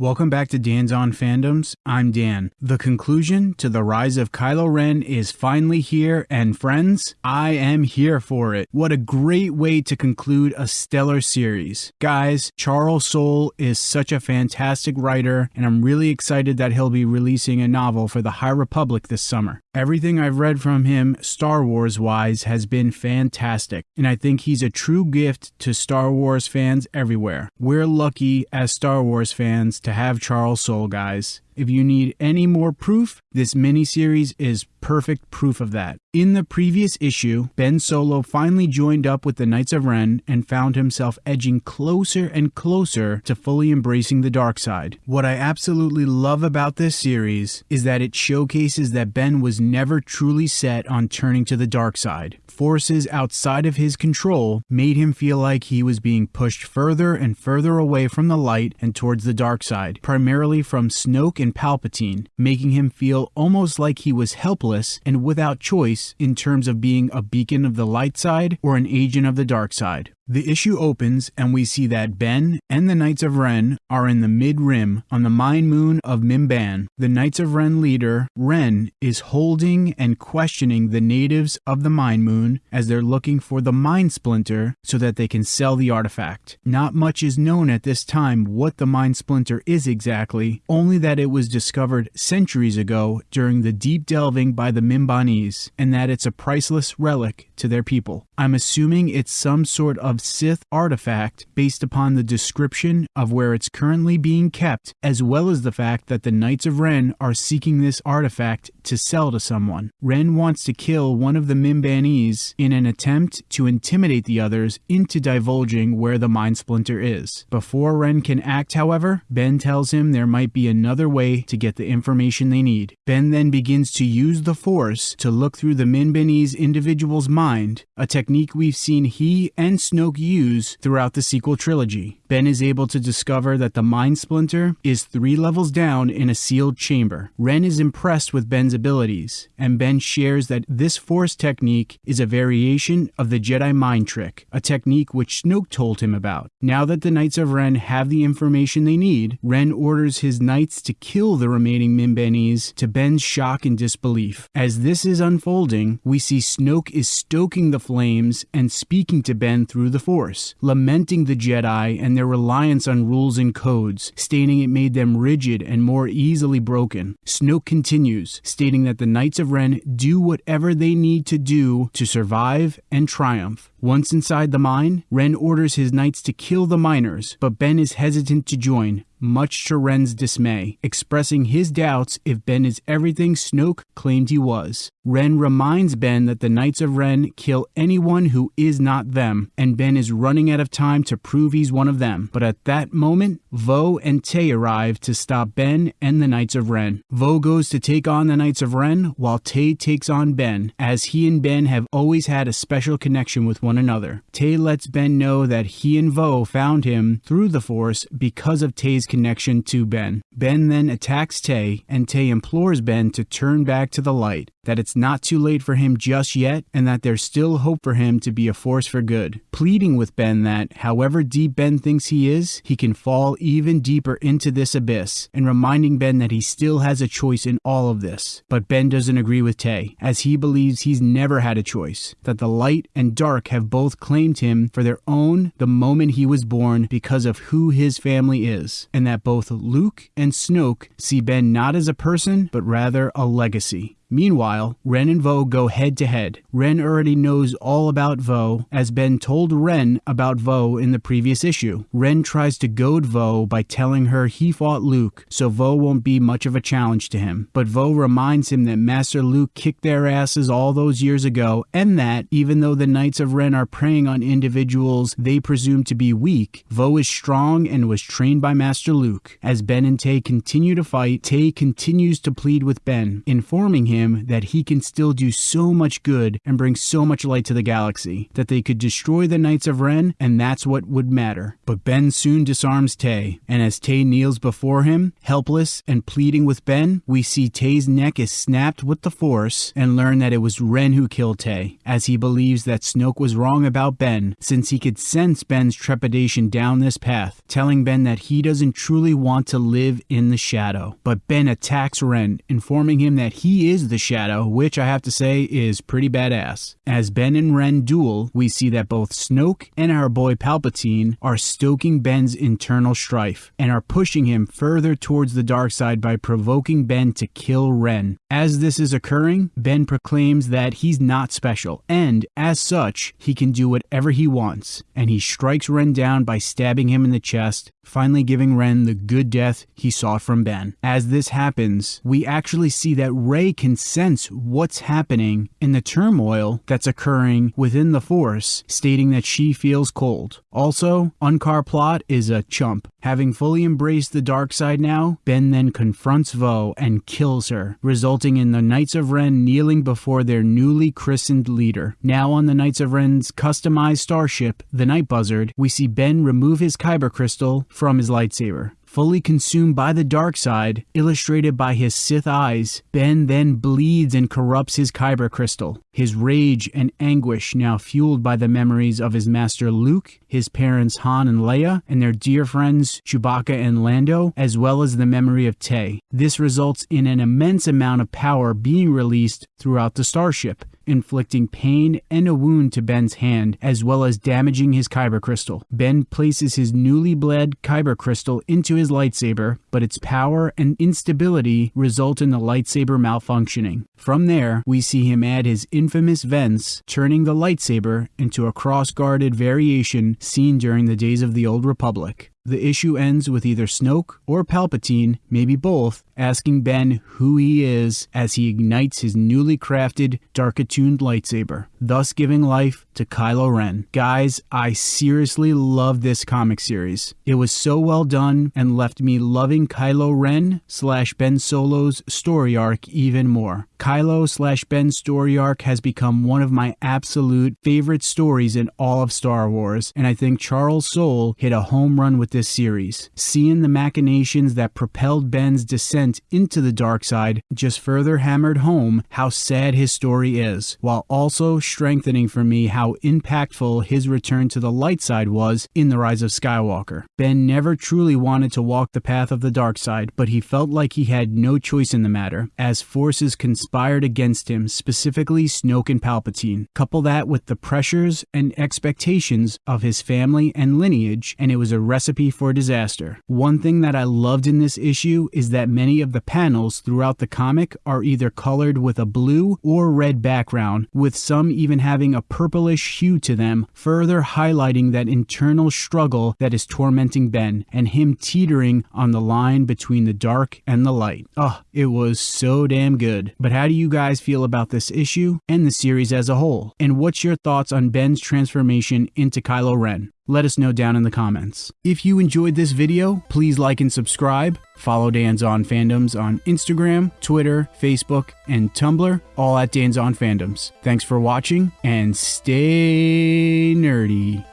Welcome back to Dan's On Fandoms. I'm Dan. The conclusion to the rise of Kylo Ren is finally here, and friends, I am here for it. What a great way to conclude a stellar series. Guys, Charles Soule is such a fantastic writer, and I'm really excited that he'll be releasing a novel for the High Republic this summer. Everything I've read from him, Star Wars wise, has been fantastic, and I think he's a true gift to Star Wars fans everywhere. We're lucky as Star Wars fans to have Charles Soule, guys. If you need any more proof, this miniseries is perfect proof of that. In the previous issue, Ben Solo finally joined up with the Knights of Ren and found himself edging closer and closer to fully embracing the dark side. What I absolutely love about this series is that it showcases that Ben was never truly set on turning to the dark side. Forces outside of his control made him feel like he was being pushed further and further away from the light and towards the dark side, primarily from Snoke and Palpatine, making him feel almost like he was helpless and without choice in terms of being a beacon of the light side or an agent of the dark side. The issue opens and we see that Ben and the Knights of Ren are in the mid rim on the mind moon of Mimban. The Knights of Ren leader, Ren, is holding and questioning the natives of the mind moon as they're looking for the mind splinter so that they can sell the artifact. Not much is known at this time what the mind splinter is exactly, only that it was discovered centuries ago during the deep delving by the Mimbanese and that it's a priceless relic to their people. I'm assuming it's some sort of Sith artifact based upon the description of where it's currently being kept, as well as the fact that the Knights of Ren are seeking this artifact to sell to someone. Ren wants to kill one of the Mimbanese in an attempt to intimidate the others into divulging where the Mind Splinter is. Before Ren can act, however, Ben tells him there might be another way to get the information they need. Ben then begins to use the Force to look through the Mimbanese individual's mind, a technique we've seen he and Snoke use throughout the sequel trilogy. Ben is able to discover that the Mind Splinter is three levels down in a sealed chamber. Ren is impressed with Ben's abilities, and Ben shares that this Force technique is a variation of the Jedi Mind Trick, a technique which Snoke told him about. Now that the Knights of Ren have the information they need, Ren orders his knights to kill the remaining Mimbanese to Ben's shock and disbelief. As this is unfolding, we see Snoke is stoking the flames and speaking to Ben through the Force, lamenting the Jedi and their reliance on rules and codes, stating it made them rigid and more easily broken. Snoke continues, stating that the Knights of Ren do whatever they need to do to survive and triumph. Once inside the mine, Ren orders his knights to kill the miners, but Ben is hesitant to join, much to Ren's dismay, expressing his doubts if Ben is everything Snoke claimed he was. Ren reminds Ben that the Knights of Ren kill anyone who is not them, and Ben is running out of time to prove he's one of them. But at that moment, Voe and Tai arrive to stop Ben and the Knights of Ren. Voe goes to take on the Knights of Ren, while Tai takes on Ben, as he and Ben have always had a special connection with one another. Tai lets Ben know that he and Voe found him through the Force because of Tai's connection to Ben. Ben then attacks Tai, and Tai implores Ben to turn back to the light, that it's not too late for him just yet, and that there's still hope for him to be a force for good, pleading with Ben that, however deep Ben thinks he is, he can fall even deeper into this abyss, and reminding Ben that he still has a choice in all of this. But Ben doesn't agree with Tai, as he believes he's never had a choice, that the light and dark have both claimed him for their own the moment he was born because of who his family is, and that both Luke and Snoke see Ben not as a person, but rather a legacy. Meanwhile, Ren and Voe go head to head. Ren already knows all about Voe, as Ben told Ren about Voe in the previous issue. Ren tries to goad Voe by telling her he fought Luke, so Voe won't be much of a challenge to him. But Voe reminds him that Master Luke kicked their asses all those years ago, and that, even though the Knights of Ren are preying on individuals they presume to be weak, Voe is strong and was trained by Master Luke. As Ben and Tai continue to fight, Tai continues to plead with Ben, informing him him that he can still do so much good and bring so much light to the galaxy, that they could destroy the Knights of Ren, and that's what would matter. But Ben soon disarms Tai, and as Tai kneels before him, helpless and pleading with Ben, we see Tai's neck is snapped with the Force and learn that it was Ren who killed Tai, as he believes that Snoke was wrong about Ben, since he could sense Ben's trepidation down this path, telling Ben that he doesn't truly want to live in the shadow. But Ben attacks Ren, informing him that he is the shadow, which I have to say is pretty badass. As Ben and Ren duel, we see that both Snoke and our boy Palpatine are stoking Ben's internal strife and are pushing him further towards the dark side by provoking Ben to kill Ren. As this is occurring, Ben proclaims that he's not special, and as such, he can do whatever he wants, and he strikes Ren down by stabbing him in the chest, finally giving Ren the good death he sought from Ben. As this happens, we actually see that Rey can sense what's happening in the turmoil that's occurring within the Force, stating that she feels cold. Also, Unkar Plutt is a chump. Having fully embraced the dark side now, Ben then confronts Voe and kills her, resulting in the Knights of Ren kneeling before their newly christened leader. Now on the Knights of Ren's customized starship, the Night Buzzard, we see Ben remove his Kyber crystal from his lightsaber. Fully consumed by the dark side, illustrated by his Sith eyes, Ben then bleeds and corrupts his Kyber crystal. His rage and anguish now fueled by the memories of his master Luke, his parents Han and Leia, and their dear friends Chewbacca and Lando, as well as the memory of Tai. This results in an immense amount of power being released throughout the starship inflicting pain and a wound to Ben's hand, as well as damaging his Kyber crystal. Ben places his newly bled Kyber crystal into his lightsaber, but its power and instability result in the lightsaber malfunctioning. From there, we see him add his infamous vents, turning the lightsaber into a cross-guarded variation seen during the days of the Old Republic. The issue ends with either Snoke or Palpatine, maybe both, asking Ben who he is as he ignites his newly crafted, dark attuned lightsaber, thus giving life to Kylo Ren. Guys, I seriously love this comic series. It was so well done and left me loving Kylo Ren slash Ben Solo's story arc even more. Kylo slash Ben's story arc has become one of my absolute favorite stories in all of Star Wars, and I think Charles Soule hit a home run with this series. Seeing the machinations that propelled Ben's descent into the dark side just further hammered home how sad his story is, while also strengthening for me how impactful his return to the light side was in The Rise of Skywalker. Ben never truly wanted to walk the path of the dark side, but he felt like he had no choice in the matter, as forces conspired against him, specifically Snoke and Palpatine. Couple that with the pressures and expectations of his family and lineage, and it was a recipe for disaster. One thing that I loved in this issue is that many of the panels throughout the comic are either colored with a blue or red background, with some even having a purplish hue to them, further highlighting that internal struggle that is tormenting Ben and him teetering on the line between the dark and the light. Oh, it was so damn good. But how do you guys feel about this issue and the series as a whole? And what's your thoughts on Ben's transformation into Kylo Ren? Let us know down in the comments. If you enjoyed this video, please like and subscribe. Follow Dan's On Fandoms on Instagram, Twitter, Facebook, and Tumblr, all at Dan's On Fandoms. Thanks for watching and stay nerdy.